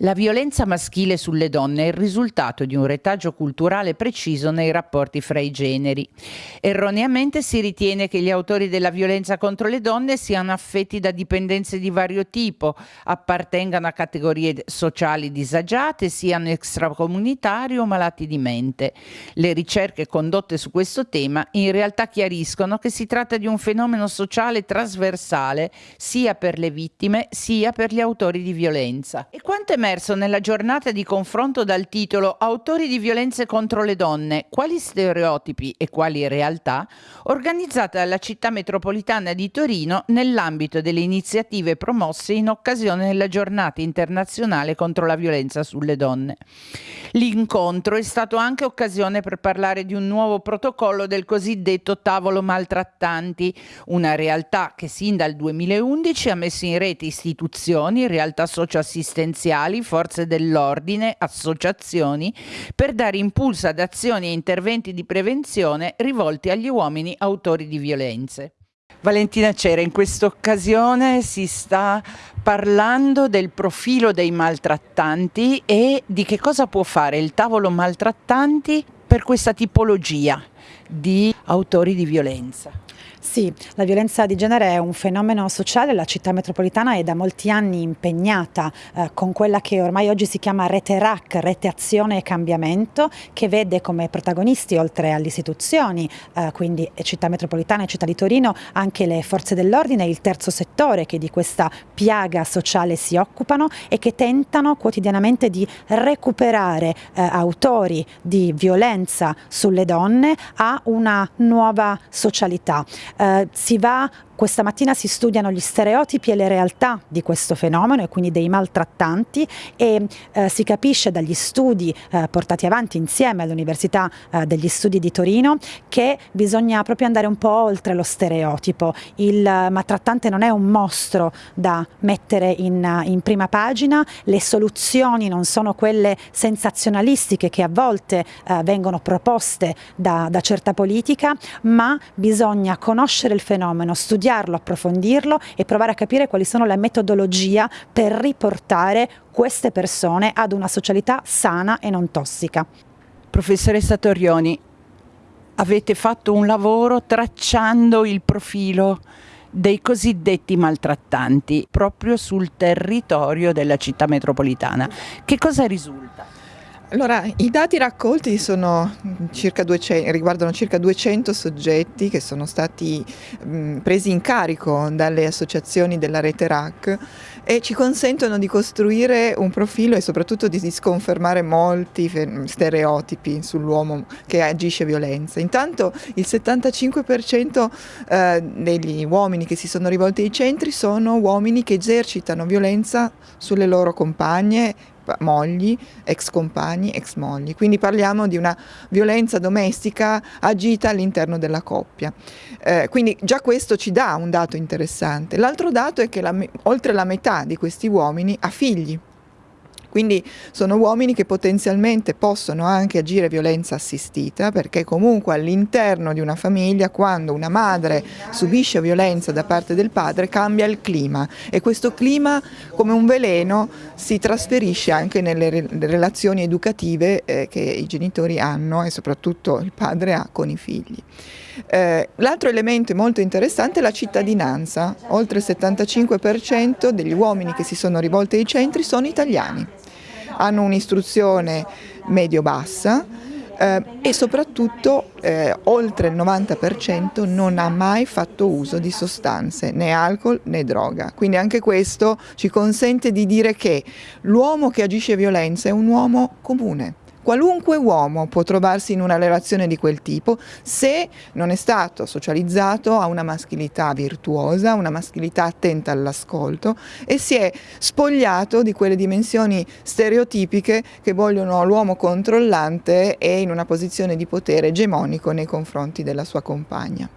La violenza maschile sulle donne è il risultato di un retaggio culturale preciso nei rapporti fra i generi. Erroneamente si ritiene che gli autori della violenza contro le donne siano affetti da dipendenze di vario tipo, appartengano a categorie sociali disagiate, siano extracomunitari o malati di mente. Le ricerche condotte su questo tema in realtà chiariscono che si tratta di un fenomeno sociale trasversale sia per le vittime sia per gli autori di violenza. E quanto è emerso nella giornata di confronto dal titolo Autori di violenze contro le donne, quali stereotipi e quali realtà, organizzata dalla città metropolitana di Torino nell'ambito delle iniziative promosse in occasione della giornata internazionale contro la violenza sulle donne. L'incontro è stato anche occasione per parlare di un nuovo protocollo del cosiddetto tavolo maltrattanti, una realtà che sin dal 2011 ha messo in rete istituzioni, realtà socioassistenziali, locali, forze dell'ordine, associazioni, per dare impulso ad azioni e interventi di prevenzione rivolti agli uomini autori di violenze. Valentina Cera, in questa occasione si sta parlando del profilo dei maltrattanti e di che cosa può fare il tavolo maltrattanti per questa tipologia di autori di violenza. Sì, la violenza di genere è un fenomeno sociale, la città metropolitana è da molti anni impegnata eh, con quella che ormai oggi si chiama rete RAC, rete azione e cambiamento, che vede come protagonisti oltre alle istituzioni, eh, quindi città metropolitana e città di Torino, anche le forze dell'ordine e il terzo settore che di questa piaga sociale si occupano e che tentano quotidianamente di recuperare eh, autori di violenza sulle donne a una nuova socialità eh, si va questa mattina si studiano gli stereotipi e le realtà di questo fenomeno e quindi dei maltrattanti e eh, si capisce dagli studi eh, portati avanti insieme all'Università eh, degli Studi di Torino che bisogna proprio andare un po' oltre lo stereotipo. Il maltrattante non è un mostro da mettere in, in prima pagina, le soluzioni non sono quelle sensazionalistiche che a volte eh, vengono proposte da, da certa politica, ma bisogna conoscere il fenomeno, studiarlo, approfondirlo e provare a capire quali sono le metodologie per riportare queste persone ad una socialità sana e non tossica. Professoressa Torioni, avete fatto un lavoro tracciando il profilo dei cosiddetti maltrattanti proprio sul territorio della città metropolitana. Che cosa risulta? Allora, i dati raccolti circa 200, riguardano circa 200 soggetti che sono stati mh, presi in carico dalle associazioni della rete RAC e ci consentono di costruire un profilo e soprattutto di sconfermare molti stereotipi sull'uomo che agisce violenza. Intanto il 75% eh, degli uomini che si sono rivolti ai centri sono uomini che esercitano violenza sulle loro compagne mogli, ex compagni, ex mogli. Quindi parliamo di una violenza domestica agita all'interno della coppia. Eh, quindi già questo ci dà un dato interessante. L'altro dato è che la, oltre la metà di questi uomini ha figli. Quindi sono uomini che potenzialmente possono anche agire violenza assistita perché comunque all'interno di una famiglia quando una madre subisce violenza da parte del padre cambia il clima. E questo clima come un veleno si trasferisce anche nelle relazioni educative eh, che i genitori hanno e soprattutto il padre ha con i figli. Eh, L'altro elemento molto interessante è la cittadinanza, oltre il 75% degli uomini che si sono rivolti ai centri sono italiani hanno un'istruzione medio-bassa eh, e soprattutto eh, oltre il 90% non ha mai fatto uso di sostanze, né alcol né droga. Quindi anche questo ci consente di dire che l'uomo che agisce violenza è un uomo comune Qualunque uomo può trovarsi in una relazione di quel tipo se non è stato socializzato a una maschilità virtuosa, una maschilità attenta all'ascolto e si è spogliato di quelle dimensioni stereotipiche che vogliono l'uomo controllante e in una posizione di potere egemonico nei confronti della sua compagna.